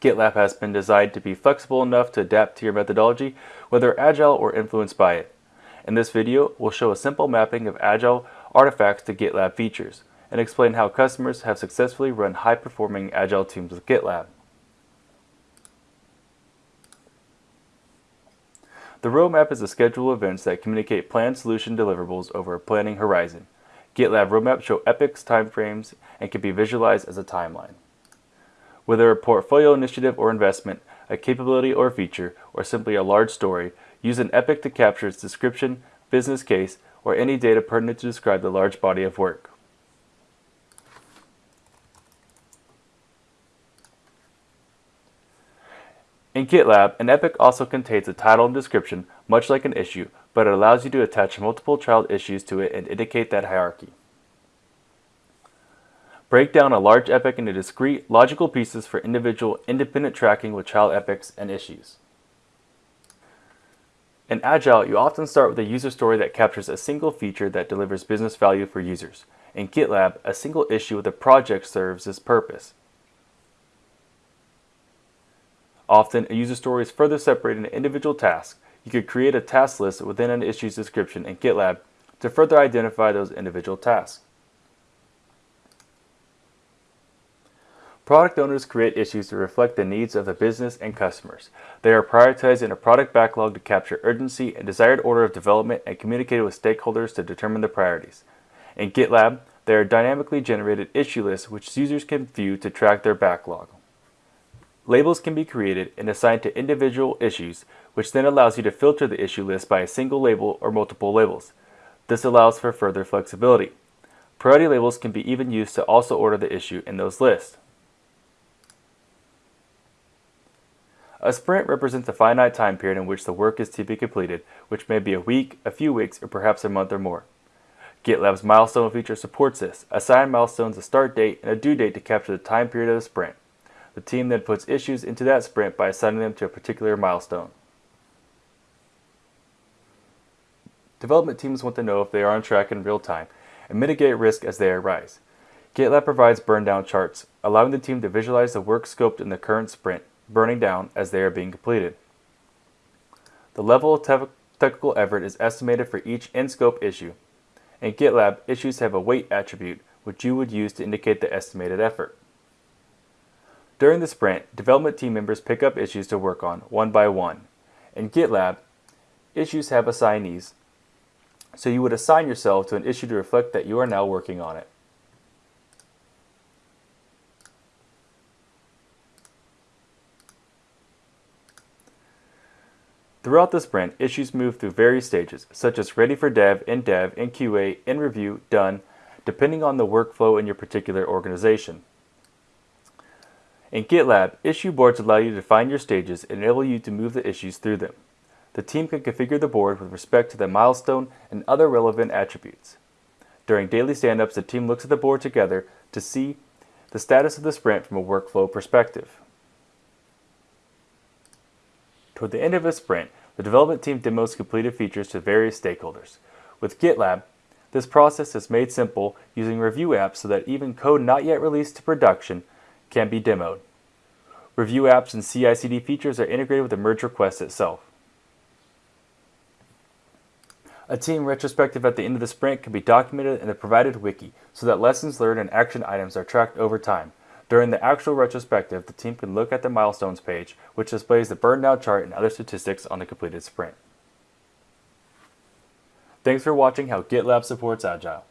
GitLab has been designed to be flexible enough to adapt to your methodology, whether agile or influenced by it. In this video, we'll show a simple mapping of agile artifacts to GitLab features and explain how customers have successfully run high-performing agile teams with GitLab. The roadmap is a schedule of events that communicate planned solution deliverables over a planning horizon. GitLab roadmaps show epics, timeframes, and can be visualized as a timeline. Whether a portfolio initiative or investment, a capability or feature, or simply a large story, use an epic to capture its description, business case, or any data pertinent to describe the large body of work. In GitLab, an epic also contains a title and description, much like an issue, but it allows you to attach multiple child issues to it and indicate that hierarchy. Break down a large epic into discrete, logical pieces for individual, independent tracking with child epics and issues. In Agile, you often start with a user story that captures a single feature that delivers business value for users. In GitLab, a single issue with a project serves this purpose. Often, a user story is further separated into individual tasks. You could create a task list within an issue's description in GitLab to further identify those individual tasks. Product owners create issues to reflect the needs of the business and customers. They are prioritized in a product backlog to capture urgency and desired order of development and communicated with stakeholders to determine the priorities. In GitLab, there are dynamically generated issue lists which users can view to track their backlog. Labels can be created and assigned to individual issues, which then allows you to filter the issue list by a single label or multiple labels. This allows for further flexibility. Priority labels can be even used to also order the issue in those lists. A sprint represents a finite time period in which the work is to be completed, which may be a week, a few weeks, or perhaps a month or more. GitLab's milestone feature supports this. Assign milestones a start date and a due date to capture the time period of the sprint. The team then puts issues into that sprint by assigning them to a particular milestone. Development teams want to know if they are on track in real time and mitigate risk as they arise. GitLab provides burn down charts, allowing the team to visualize the work scoped in the current sprint, burning down as they are being completed. The level of te technical effort is estimated for each in-scope issue. In GitLab, issues have a weight attribute, which you would use to indicate the estimated effort. During the sprint, development team members pick up issues to work on one by one. In GitLab, issues have assignees, so you would assign yourself to an issue to reflect that you are now working on it. Throughout the sprint, issues move through various stages, such as ready for dev, in dev, in QA, in review, done, depending on the workflow in your particular organization. In GitLab, issue boards allow you to define your stages and enable you to move the issues through them. The team can configure the board with respect to the milestone and other relevant attributes. During daily stand-ups, the team looks at the board together to see the status of the sprint from a workflow perspective. Toward the end of a sprint, the development team demos completed features to various stakeholders. With GitLab, this process is made simple using review apps so that even code not yet released to production can be demoed. Review apps and CI/CD features are integrated with the merge request itself. A team retrospective at the end of the sprint can be documented in the provided wiki so that lessons learned and action items are tracked over time. During the actual retrospective, the team can look at the milestones page, which displays the burn down chart and other statistics on the completed sprint. Thanks for watching how GitLab supports Agile.